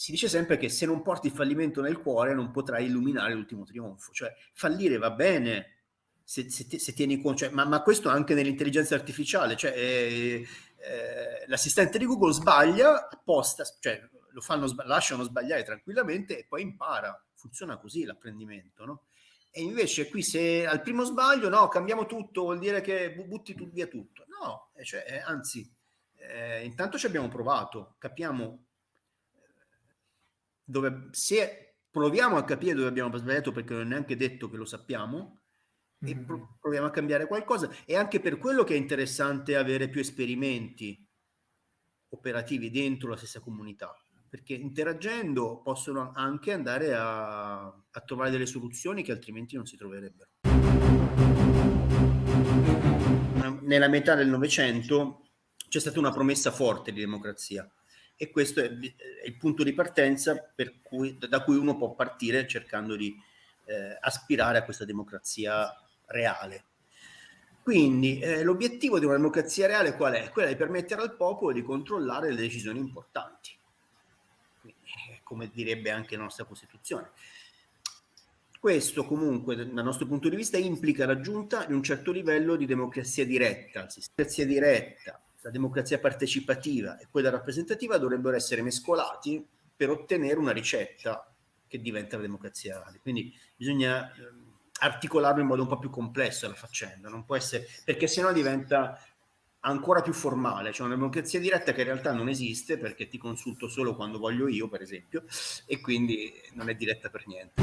si dice sempre che se non porti fallimento nel cuore non potrai illuminare l'ultimo trionfo, cioè fallire va bene se, se, se tieni conto, cioè, ma, ma, questo anche nell'intelligenza artificiale, cioè eh, eh, l'assistente di Google sbaglia apposta, cioè lo fanno, lasciano sbagliare tranquillamente e poi impara, funziona così l'apprendimento, no? E invece qui se al primo sbaglio, no, cambiamo tutto, vuol dire che butti tu, via tutto. No, cioè, eh, anzi, eh, intanto ci abbiamo provato, capiamo dove, se proviamo a capire dove abbiamo sbagliato perché non è neanche detto che lo sappiamo, e mm-hmm. proviamo a cambiare qualcosa. E anche per quello che è interessante avere più esperimenti operativi dentro la stessa comunità, perché interagendo possono anche andare a, a trovare delle soluzioni che altrimenti non si troverebbero. Nella metà del Novecento c'è stata una promessa forte di democrazia e questo è, è il punto di partenza cui, da cui uno può partire cercando di eh, aspirare a questa democrazia reale. Quindi eh, l'obiettivo di una democrazia reale qual è? Quella di permettere al popolo di controllare le decisioni importanti, Quindi, eh, come direbbe anche la nostra Costituzione. Questo comunque, dal nostro punto di vista, implica l'aggiunta di un certo livello di democrazia diretta. La democrazia diretta, la democrazia partecipativa e quella rappresentativa dovrebbero essere mescolati per ottenere una ricetta che diventa la democrazia reale. Quindi bisogna ehm, articolarlo in modo un po' più complesso la faccenda, non può essere, perché sennò diventa ancora più formale, cioè una democrazia diretta che in realtà non esiste perché ti consulto solo quando voglio io, per esempio, e quindi non è diretta per niente.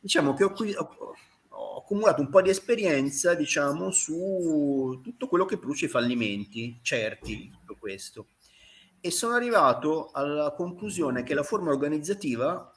Diciamo che ho, qui, ho accumulato un po' di esperienza, diciamo, su tutto quello che produce i fallimenti certi di tutto questo. E sono arrivato alla conclusione che la forma organizzativa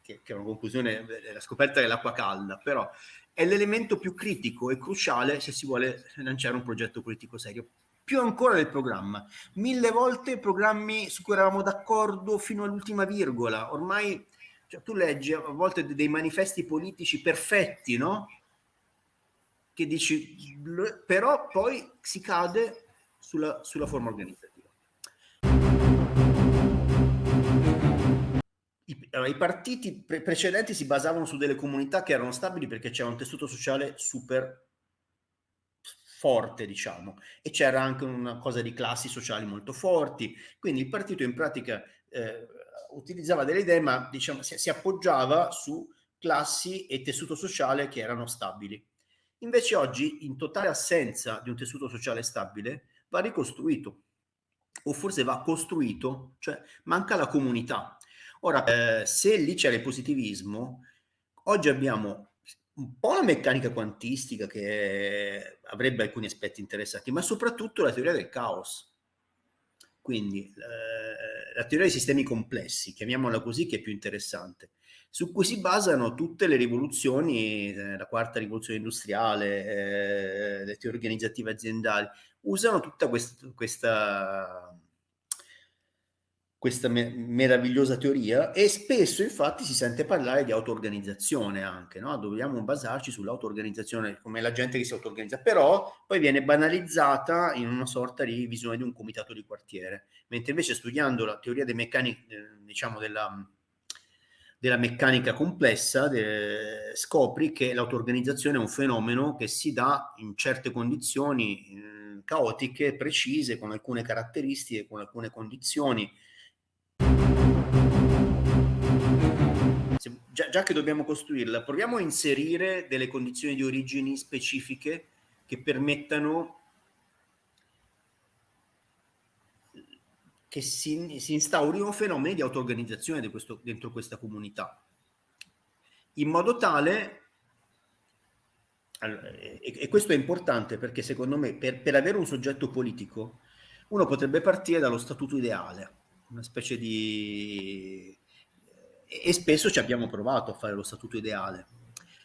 che, che è una conclusione, la scoperta dell'acqua calda, però è l'elemento più critico e cruciale se si vuole lanciare un progetto politico serio. Più ancora del programma. Mille volte programmi su cui eravamo d'accordo fino all'ultima virgola. Ormai cioè, tu leggi a volte dei manifesti politici perfetti, no? Che dici, però poi si cade sulla, sulla forma organizzativa. I, allora, i partiti pre precedenti si basavano su delle comunità che erano stabili perché c'era un tessuto sociale super forte, diciamo, e c'era anche una cosa di classi sociali molto forti, quindi il partito in pratica eh, utilizzava delle idee, ma diciamo, si, si appoggiava su classi e tessuto sociale che erano stabili. Invece oggi, in totale assenza di un tessuto sociale stabile, va ricostruito, o forse va costruito, cioè manca la comunità. Ora, eh, se lì c'era il positivismo, oggi abbiamo un po' la meccanica quantistica che avrebbe alcuni aspetti interessanti, ma soprattutto la teoria del caos. Quindi eh, la teoria dei sistemi complessi, chiamiamola così, che è più interessante, su cui si basano tutte le rivoluzioni, eh, la quarta rivoluzione industriale, eh, le teorie organizzative aziendali, usano tutta questa, questa questa me meravigliosa teoria e spesso infatti si sente parlare di auto-organizzazione anche, no? dobbiamo basarci sull'auto-organizzazione come la gente che si auto-organizza, però poi viene banalizzata in una sorta di visione di un comitato di quartiere, mentre invece studiando la teoria dei meccanici, eh, diciamo della, della meccanica complessa de, scopri che l'auto-organizzazione è un fenomeno che si dà in certe condizioni eh, caotiche, precise, con alcune caratteristiche, con alcune condizioni, se, già, già, che dobbiamo costruirla, proviamo a inserire delle condizioni di origini specifiche che permettano che si, si instaurino fenomeni di auto-organizzazione dentro questa comunità, in modo tale e, e, questo è importante perché secondo me per, per, avere un soggetto politico uno potrebbe partire dallo statuto ideale, una specie di e spesso ci abbiamo provato a fare lo statuto ideale.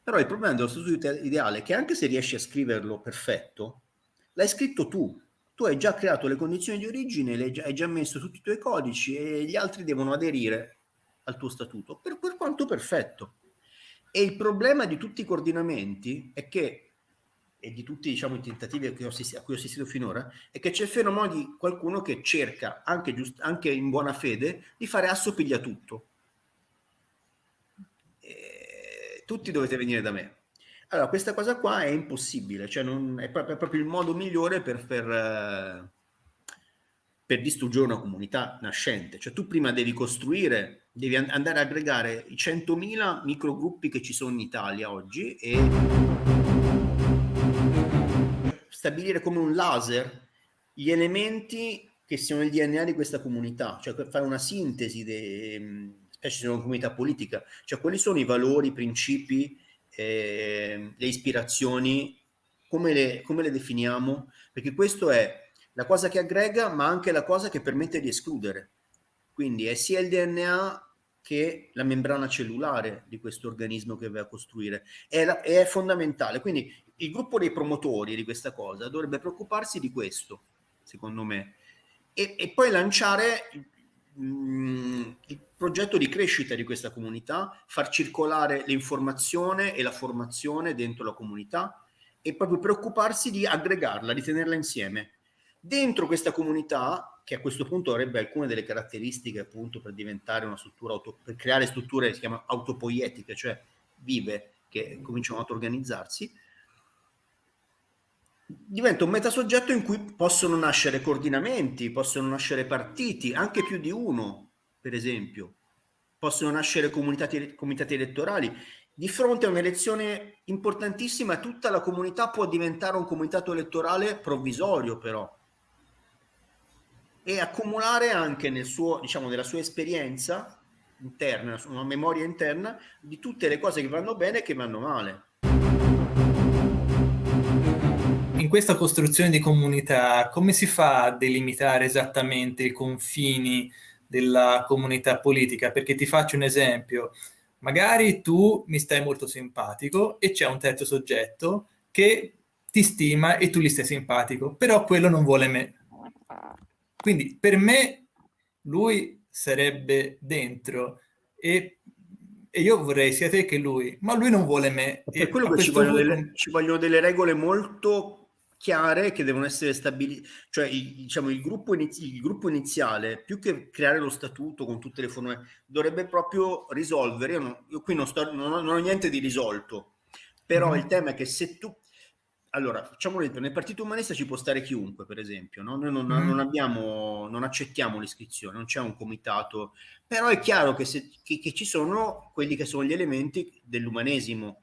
Però il problema dello statuto ideale è che anche se riesci a scriverlo perfetto, l'hai scritto tu. Tu hai già creato le condizioni di origine, hai già messo tutti i tuoi codici e gli altri devono aderire al tuo statuto, per, per quanto perfetto. E il problema di tutti i coordinamenti è che e di tutti diciamo, i tentativi a cui, ho assistito, finora, è che c'è il fenomeno di qualcuno che cerca, anche, giust, anche in buona fede, di fare assopiglia tutto. E tutti dovete venire da me. Allora, questa cosa qua è impossibile, cioè non, è, proprio, è, proprio, il modo migliore per, per, eh, per, distruggere una comunità nascente. Cioè tu prima devi costruire, devi andare a aggregare i 100.000 microgruppi che ci sono in Italia oggi e stabilire come un laser gli elementi che siano il DNA di questa comunità, cioè fare una sintesi, de, specie se una comunità politica, cioè quali sono i valori, i principi, eh, le ispirazioni, come le, come le definiamo? Perché questo è la cosa che aggrega, ma anche la cosa che permette di escludere. Quindi è sia il DNA che la membrana cellulare di questo organismo che va a costruire. È, la, è fondamentale. Quindi il gruppo dei promotori di questa cosa dovrebbe preoccuparsi di questo, secondo me, e, e poi lanciare mh, il progetto di crescita di questa comunità, far circolare l'informazione e la formazione dentro la comunità e proprio preoccuparsi di aggregarla, di tenerla insieme. Dentro questa comunità, che a questo punto avrebbe alcune delle caratteristiche appunto per diventare una struttura, auto, per creare strutture che si chiamano autopoietiche, cioè vive, che cominciano ad organizzarsi, diventa un metasoggetto in cui possono nascere coordinamenti, possono nascere partiti, anche più di uno, per esempio, possono nascere comitati, comitati elettorali. Di fronte a un'elezione importantissima, tutta la comunità può diventare un comitato elettorale provvisorio, però, e accumulare anche nel suo, diciamo, nella sua esperienza interna, una memoria interna di tutte le cose che vanno bene e che vanno male questa costruzione di comunità, come si fa a delimitare esattamente i confini della comunità politica? Perché ti faccio un esempio. Magari tu mi stai molto simpatico e c'è un terzo soggetto che ti stima e tu gli stai simpatico, però quello non vuole me. Quindi per me lui sarebbe dentro e, e io vorrei sia te che lui, ma lui non vuole me. Per quello che ci vogliono, punto... delle, ci vogliono delle regole molto chiare che devono essere stabilite, cioè il, diciamo, il, gruppo inizi- il, gruppo iniziale, più che creare lo statuto con tutte le forme, dovrebbe proprio risolvere, io, non, io qui non, sto, non, ho, non, ho, niente di risolto, però mm. il tema è che se tu, allora facciamo un esempio, nel partito umanista ci può stare chiunque per esempio, no? noi non, mm. non, abbiamo, non accettiamo l'iscrizione, non c'è un comitato, però è chiaro che, se, che, che ci sono quelli che sono gli elementi dell'umanesimo,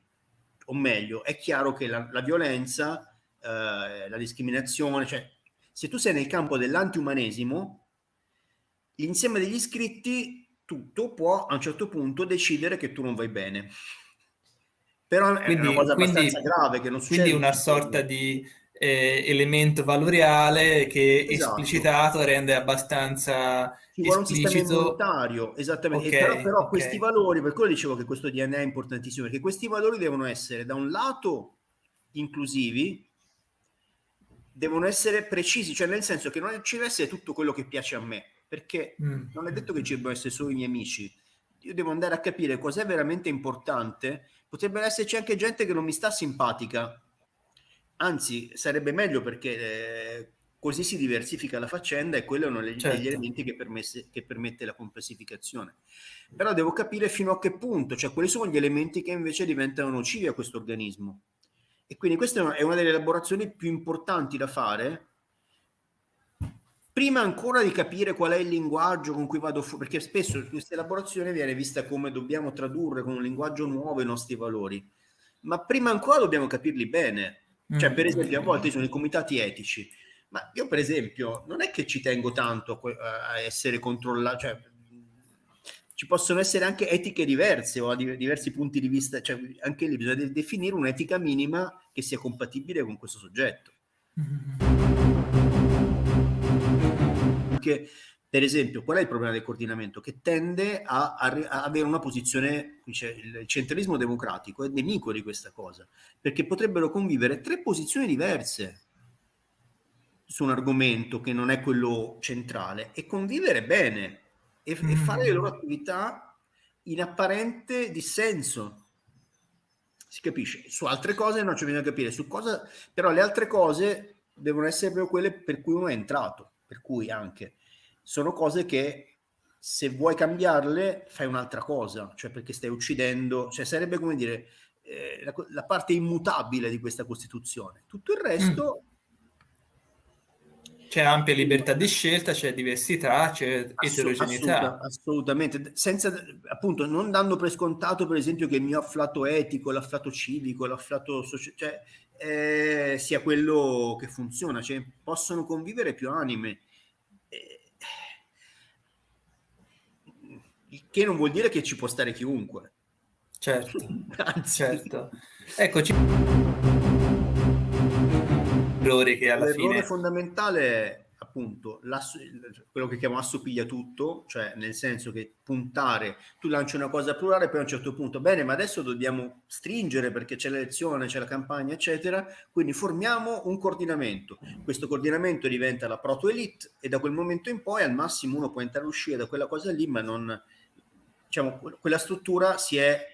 o meglio, è chiaro che la, la violenza eh, la discriminazione, cioè se tu sei nel campo dell'antiumanesimo, l'insieme degli iscritti, tutto può a un certo punto decidere che tu non vai bene. Però quindi, è una cosa abbastanza grave che non succede. Quindi una sorta di eh, elemento valoriale che esatto. esplicitato rende abbastanza ci vuole esplicito... un sistema immunitario esattamente okay, però, però okay. questi valori per quello dicevo che questo DNA è importantissimo perché questi valori devono essere da un lato inclusivi devono essere precisi, cioè nel senso che non ci deve essere tutto quello che piace a me, perché mm. non è detto che ci debbano essere solo i miei amici. Io devo andare a capire cos'è veramente importante. Potrebbe esserci anche gente che non mi sta simpatica. Anzi, sarebbe meglio perché eh, così si diversifica la faccenda e quello è uno degli, certo. elementi che, permesse, che, permette la complessificazione. Però devo capire fino a che punto, cioè quali sono gli elementi che invece diventano nocivi a questo organismo. E quindi questa è una delle elaborazioni più importanti da fare prima ancora di capire qual è il linguaggio con cui vado fuori, perché spesso questa elaborazione viene vista come dobbiamo tradurre con un linguaggio nuovo i nostri valori, ma prima ancora dobbiamo capirli bene. Cioè, per mm. esempio, a volte sono i comitati etici, ma io per esempio non è che ci tengo tanto a essere controllato, cioè ci possono essere anche etiche diverse o diversi punti di vista, cioè anche lì bisogna definire un'etica minima che sia compatibile con questo soggetto. Anche, per esempio, qual è il problema del coordinamento? Che tende a, a, a avere una posizione, il centralismo democratico è nemico di questa cosa, perché potrebbero convivere tre posizioni diverse su un argomento che non è quello centrale e convivere bene e, mm. e fare le loro attività in apparente dissenso. si capisce. Su altre cose non c'è bisogno di capire, su cosa, però le altre cose devono essere proprio quelle per cui uno è entrato, per cui anche sono cose che se vuoi cambiarle fai un'altra cosa, cioè perché stai uccidendo, cioè sarebbe come dire eh, la, la, parte immutabile di questa Costituzione. Tutto il resto... Mm. C'è ampia libertà di scelta, c'è diversità, c'è eterogeneità. Assoluta, assolutamente, senza appunto non dando per scontato per esempio che il mio afflato etico, l'afflato civico, l'afflato sociale, cioè, eh, sia quello che funziona, cioè possono convivere più anime. Eh, che non vuol dire che ci può stare chiunque. Certo, Anzi. certo. Eccoci. Errore che alla L'errore fine... fondamentale è appunto quello che chiamo assopiglia tutto, cioè nel senso che puntare, tu lanci una cosa plurale, poi a un certo punto, bene, ma adesso dobbiamo stringere perché c'è l'elezione, c'è la campagna, eccetera, quindi formiamo un coordinamento. Questo coordinamento diventa la proto-elite e da quel momento in poi al massimo uno può entrare e uscire da quella cosa lì, ma non, diciamo, quella struttura si è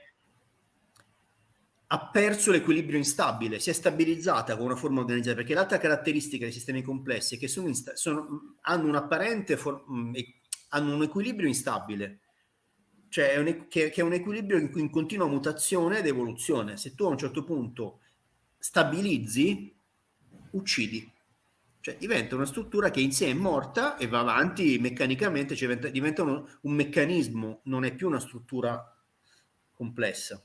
ha perso l'equilibrio instabile, si è stabilizzata con una forma organizzata, perché l'altra caratteristica dei sistemi complessi è che sono sono, hanno un apparente mm, hanno un equilibrio instabile, cioè è un, che, che, è un equilibrio in, in continua mutazione ed evoluzione. Se tu a un certo punto stabilizzi, uccidi. Cioè diventa una struttura che in sé è morta e va avanti meccanicamente, cioè diventa, diventa uno, un meccanismo, non è più una struttura complessa.